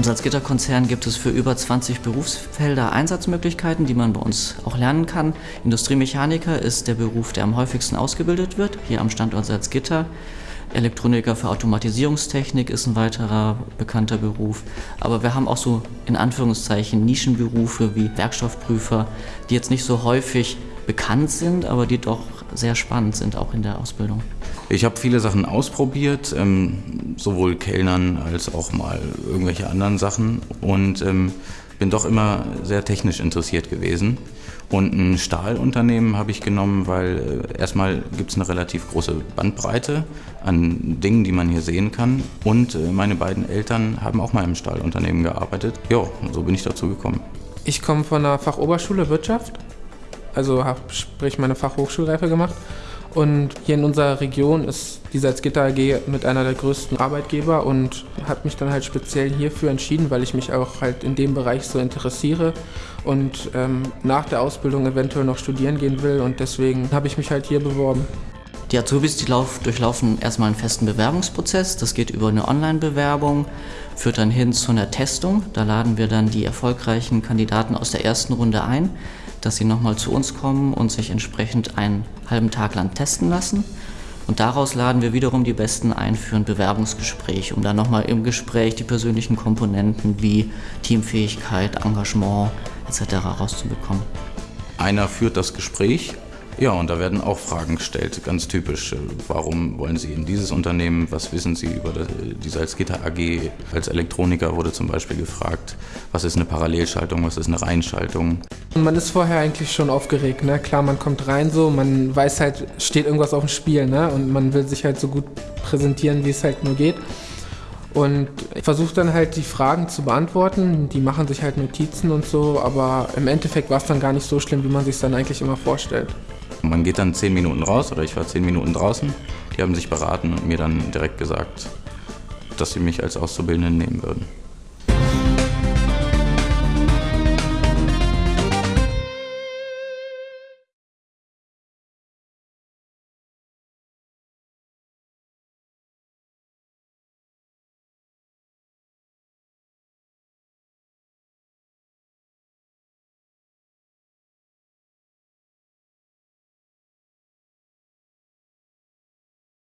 Im Salzgitter-Konzern gibt es für über 20 Berufsfelder Einsatzmöglichkeiten, die man bei uns auch lernen kann. Industriemechaniker ist der Beruf, der am häufigsten ausgebildet wird, hier am Standort Salzgitter. Elektroniker für Automatisierungstechnik ist ein weiterer bekannter Beruf. Aber wir haben auch so in Anführungszeichen Nischenberufe wie Werkstoffprüfer, die jetzt nicht so häufig bekannt sind, aber die doch sehr spannend sind, auch in der Ausbildung. Ich habe viele Sachen ausprobiert, ähm, sowohl Kellnern als auch mal irgendwelche anderen Sachen und ähm, bin doch immer sehr technisch interessiert gewesen. Und ein Stahlunternehmen habe ich genommen, weil äh, erstmal gibt es eine relativ große Bandbreite an Dingen, die man hier sehen kann. Und äh, meine beiden Eltern haben auch mal im Stahlunternehmen gearbeitet. Ja, so bin ich dazu gekommen. Ich komme von der Fachoberschule Wirtschaft, also habe sprich meine Fachhochschulreife gemacht und hier in unserer Region ist die Salzgitter AG mit einer der größten Arbeitgeber und habe mich dann halt speziell hierfür entschieden, weil ich mich auch halt in dem Bereich so interessiere und ähm, nach der Ausbildung eventuell noch studieren gehen will und deswegen habe ich mich halt hier beworben. Die Azubis die lauf, durchlaufen erstmal einen festen Bewerbungsprozess. Das geht über eine Online-Bewerbung, führt dann hin zu einer Testung. Da laden wir dann die erfolgreichen Kandidaten aus der ersten Runde ein dass sie nochmal zu uns kommen und sich entsprechend einen halben Tag lang testen lassen. Und daraus laden wir wiederum die Besten ein für ein Bewerbungsgespräch, um dann nochmal im Gespräch die persönlichen Komponenten wie Teamfähigkeit, Engagement etc. rauszubekommen. Einer führt das Gespräch ja, und da werden auch Fragen gestellt, ganz typisch. Warum wollen Sie in dieses Unternehmen? Was wissen Sie über die Salzgitter AG? Als Elektroniker wurde zum Beispiel gefragt, was ist eine Parallelschaltung, was ist eine Reinschaltung? Man ist vorher eigentlich schon aufgeregt, ne? Klar, man kommt rein so, man weiß halt, steht irgendwas auf dem Spiel, ne? Und man will sich halt so gut präsentieren, wie es halt nur geht. Und ich versuche dann halt die Fragen zu beantworten. Die machen sich halt Notizen und so, aber im Endeffekt war es dann gar nicht so schlimm, wie man sich dann eigentlich immer vorstellt. Man geht dann zehn Minuten raus oder ich war zehn Minuten draußen. Die haben sich beraten und mir dann direkt gesagt, dass sie mich als Auszubildenden nehmen würden.